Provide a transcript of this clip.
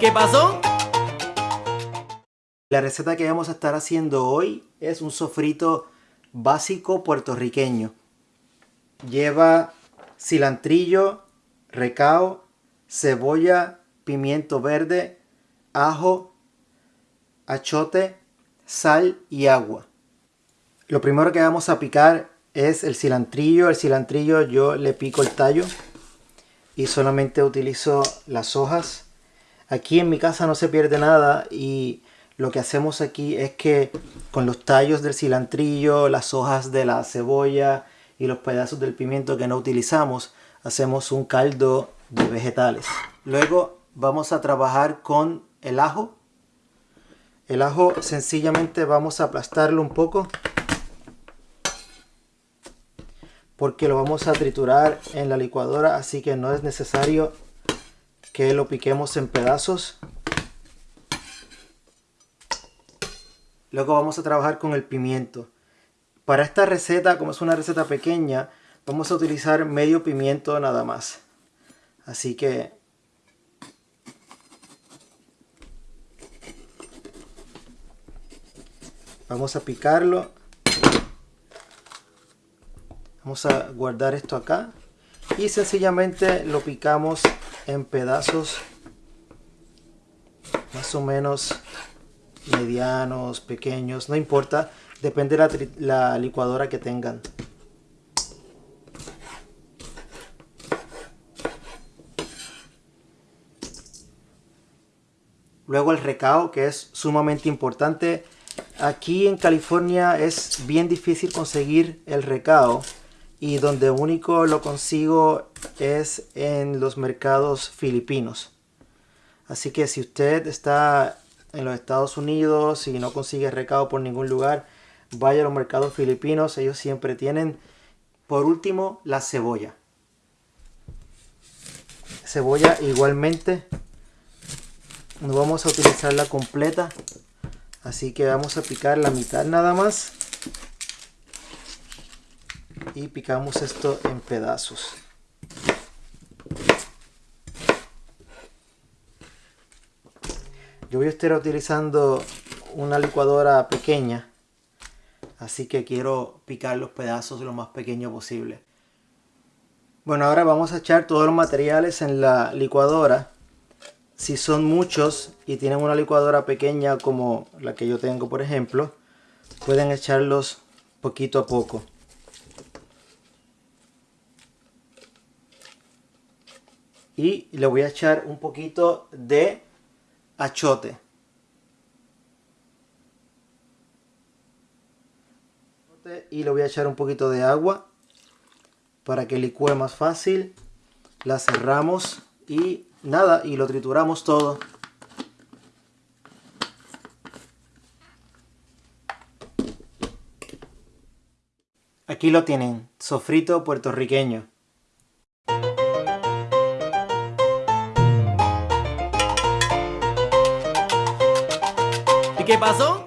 qué pasó? La receta que vamos a estar haciendo hoy es un sofrito básico puertorriqueño. Lleva cilantrillo, recao, cebolla, pimiento verde, ajo, achote, sal y agua. Lo primero que vamos a picar es el cilantrillo. El cilantrillo yo le pico el tallo y solamente utilizo las hojas. Aquí en mi casa no se pierde nada y lo que hacemos aquí es que con los tallos del cilantrillo, las hojas de la cebolla y los pedazos del pimiento que no utilizamos, hacemos un caldo de vegetales. Luego vamos a trabajar con el ajo. El ajo sencillamente vamos a aplastarlo un poco porque lo vamos a triturar en la licuadora así que no es necesario que lo piquemos en pedazos. Luego vamos a trabajar con el pimiento. Para esta receta como es una receta pequeña vamos a utilizar medio pimiento nada más. Así que vamos a picarlo. Vamos a guardar esto acá y sencillamente lo picamos en pedazos más o menos medianos, pequeños, no importa, depende de la, la licuadora que tengan. Luego el recao, que es sumamente importante. Aquí en California es bien difícil conseguir el recao y donde único lo consigo es en los mercados filipinos. Así que si usted está en los Estados Unidos y no consigue recado por ningún lugar, vaya a los mercados filipinos, ellos siempre tienen. Por último, la cebolla. Cebolla igualmente no vamos a utilizarla completa, así que vamos a picar la mitad nada más y picamos esto en pedazos. Yo voy a estar utilizando una licuadora pequeña, así que quiero picar los pedazos lo más pequeño posible. Bueno, ahora vamos a echar todos los materiales en la licuadora. Si son muchos y tienen una licuadora pequeña como la que yo tengo, por ejemplo, pueden echarlos poquito a poco. Y le voy a echar un poquito de achote. Y le voy a echar un poquito de agua para que licúe más fácil. La cerramos y nada, y lo trituramos todo. Aquí lo tienen, sofrito puertorriqueño. Qué pasó?